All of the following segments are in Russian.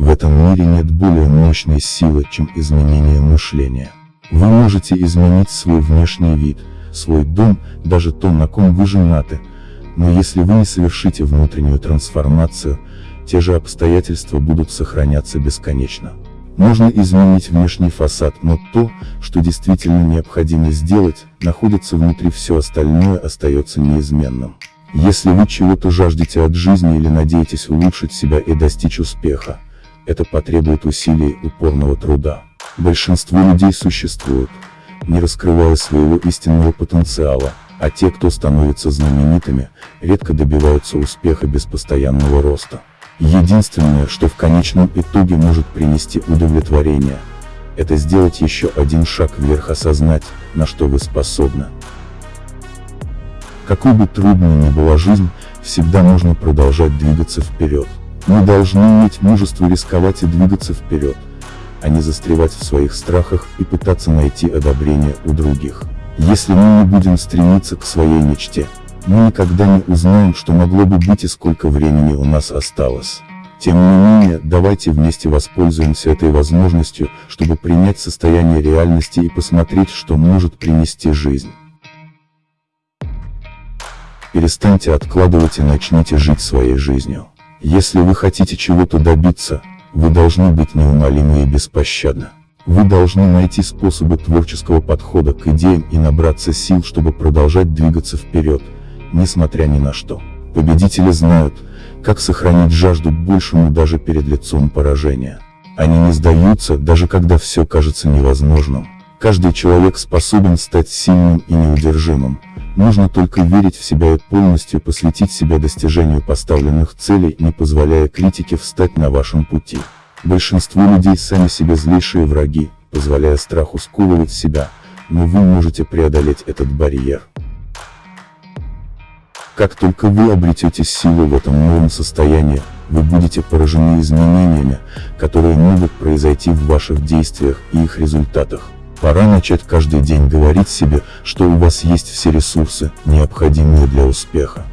В этом мире нет более мощной силы, чем изменение мышления. Вы можете изменить свой внешний вид, свой дом, даже то, на ком вы женаты, но если вы не совершите внутреннюю трансформацию, те же обстоятельства будут сохраняться бесконечно. Можно изменить внешний фасад, но то, что действительно необходимо сделать, находится внутри все остальное остается неизменным. Если вы чего-то жаждете от жизни или надеетесь улучшить себя и достичь успеха, это потребует усилий упорного труда. Большинство людей существуют, не раскрывая своего истинного потенциала, а те, кто становится знаменитыми, редко добиваются успеха без постоянного роста. Единственное, что в конечном итоге может принести удовлетворение, это сделать еще один шаг вверх осознать, на что вы способны. Какой бы трудной ни была жизнь, всегда можно продолжать двигаться вперед. Мы должны иметь мужество рисковать и двигаться вперед, а не застревать в своих страхах и пытаться найти одобрение у других. Если мы не будем стремиться к своей мечте, мы никогда не узнаем, что могло бы быть и сколько времени у нас осталось. Тем не менее, давайте вместе воспользуемся этой возможностью, чтобы принять состояние реальности и посмотреть, что может принести жизнь. Перестаньте откладывать и начните жить своей жизнью. Если вы хотите чего-то добиться, вы должны быть неумолимы и беспощадны. Вы должны найти способы творческого подхода к идеям и набраться сил, чтобы продолжать двигаться вперед, несмотря ни на что. Победители знают, как сохранить жажду к большему даже перед лицом поражения. Они не сдаются, даже когда все кажется невозможным. Каждый человек способен стать сильным и неудержимым. Нужно только верить в себя и полностью посвятить себя достижению поставленных целей, не позволяя критике встать на вашем пути. Большинство людей сами себе злейшие враги, позволяя страху сковывать себя, но вы можете преодолеть этот барьер. Как только вы обретете силу в этом новом состоянии, вы будете поражены изменениями, которые могут произойти в ваших действиях и их результатах. Пора начать каждый день говорить себе, что у вас есть все ресурсы, необходимые для успеха.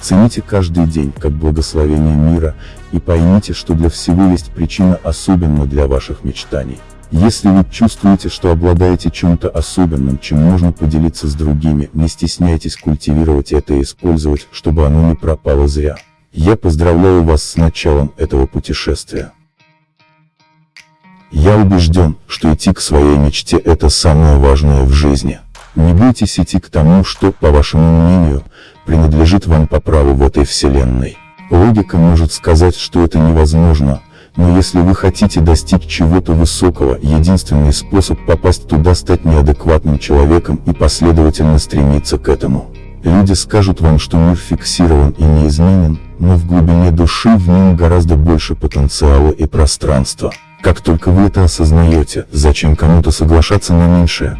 Цените каждый день как благословение мира, и поймите, что для всего есть причина особенно для ваших мечтаний. Если вы чувствуете, что обладаете чем-то особенным, чем можно поделиться с другими, не стесняйтесь культивировать это и использовать, чтобы оно не пропало зря. Я поздравляю вас с началом этого путешествия. Я убежден, что идти к своей мечте это самое важное в жизни. Не бойтесь идти к тому, что, по вашему мнению, принадлежит вам по праву в этой вселенной. Логика может сказать, что это невозможно, но если вы хотите достичь чего-то высокого, единственный способ попасть туда стать неадекватным человеком и последовательно стремиться к этому. Люди скажут вам, что мир фиксирован и неизменен, но в глубине души в нем гораздо больше потенциала и пространства. Как только вы это осознаете, зачем кому-то соглашаться на меньшее?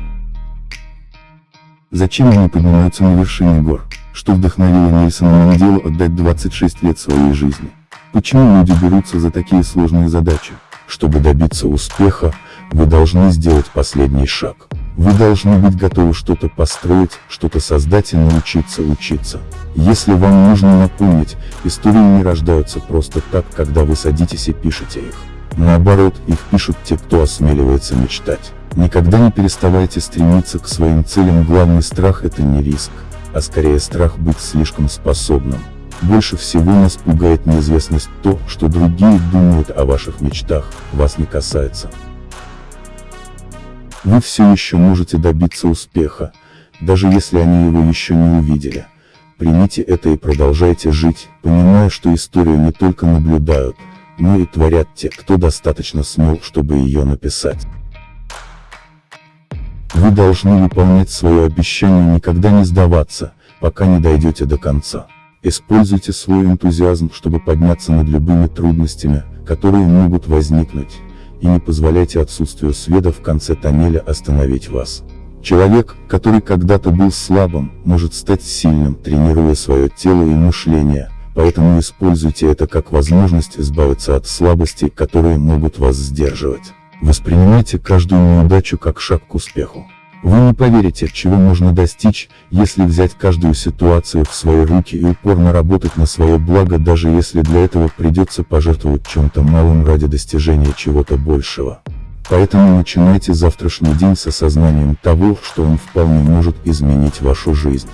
Зачем они поднимаются на вершине гор? Что вдохновило Нельсона Манделу отдать 26 лет своей жизни? Почему люди берутся за такие сложные задачи? Чтобы добиться успеха, вы должны сделать последний шаг. Вы должны быть готовы что-то построить, что-то создать и научиться учиться. Если вам нужно напомнить, истории не рождаются просто так, когда вы садитесь и пишете их. Наоборот, их пишут те, кто осмеливается мечтать. Никогда не переставайте стремиться к своим целям, главный страх это не риск, а скорее страх быть слишком способным. Больше всего нас пугает неизвестность то, что другие думают о ваших мечтах, вас не касается. Вы все еще можете добиться успеха, даже если они его еще не увидели. Примите это и продолжайте жить, понимая, что историю не только наблюдают, но и творят те, кто достаточно смел, чтобы ее написать. Вы должны выполнять свое обещание никогда не сдаваться, пока не дойдете до конца. Используйте свой энтузиазм, чтобы подняться над любыми трудностями, которые могут возникнуть, и не позволяйте отсутствию света в конце тоннеля остановить вас. Человек, который когда-то был слабым, может стать сильным, тренируя свое тело и мышление, поэтому используйте это как возможность избавиться от слабостей, которые могут вас сдерживать. Воспринимайте каждую неудачу как шаг к успеху. Вы не поверите, чего можно достичь, если взять каждую ситуацию в свои руки и упорно работать на свое благо, даже если для этого придется пожертвовать чем-то малым ради достижения чего-то большего. Поэтому начинайте завтрашний день с осознанием того, что он вполне может изменить вашу жизнь.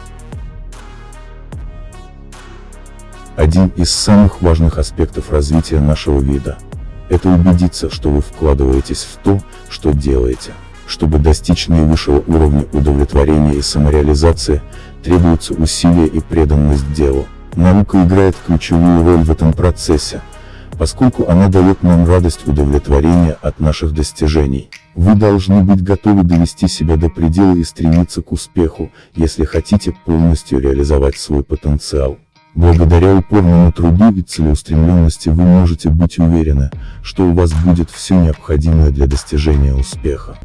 Один из самых важных аспектов развития нашего вида – это убедиться, что вы вкладываетесь в то, что делаете. Чтобы достичь наивысшего уровня удовлетворения и самореализации, требуются усилия и преданность делу. Наука играет ключевую роль в этом процессе, поскольку она дает нам радость удовлетворения от наших достижений. Вы должны быть готовы довести себя до предела и стремиться к успеху, если хотите полностью реализовать свой потенциал. Благодаря упорному труду и целеустремленности вы можете быть уверены, что у вас будет все необходимое для достижения успеха.